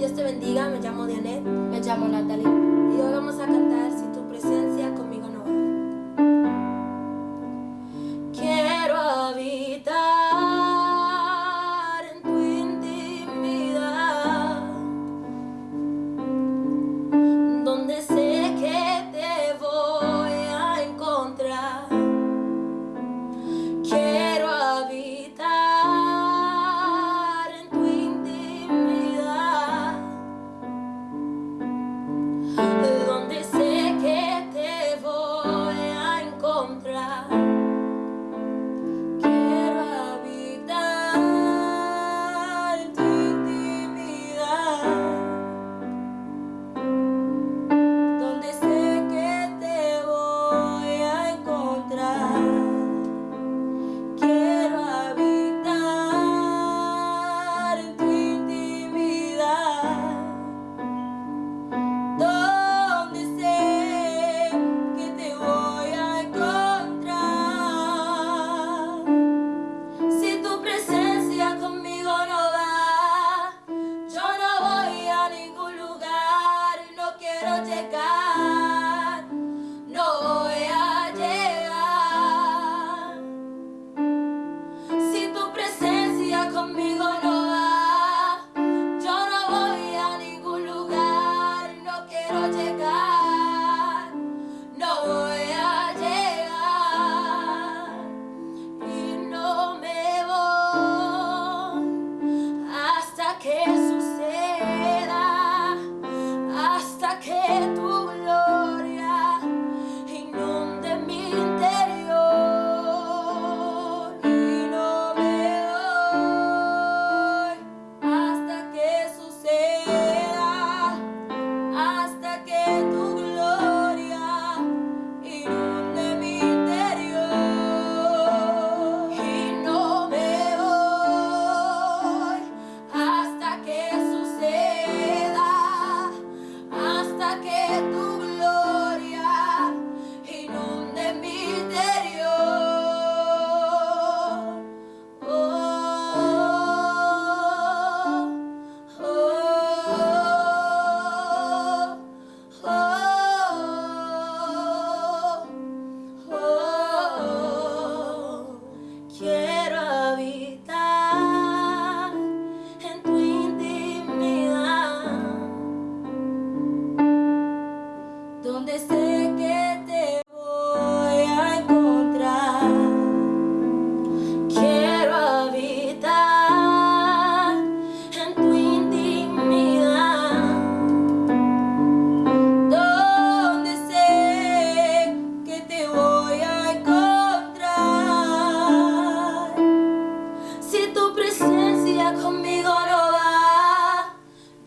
Dios te bendiga, me llamo Dianet. Me llamo Natalie. Y hoy vamos a cantar Si tu presencia. que te voy a encontrar. Quiero habitar en tu intimidad. Donde sé que te voy a encontrar. Si tu presencia conmigo no va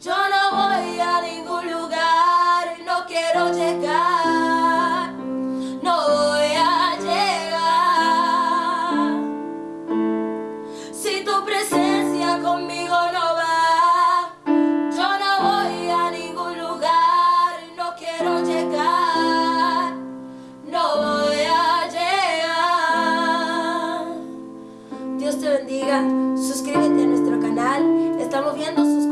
yo no voy a ningún lugar no quiero llegar. Dios te bendiga. Suscríbete a nuestro canal. Estamos viendo sus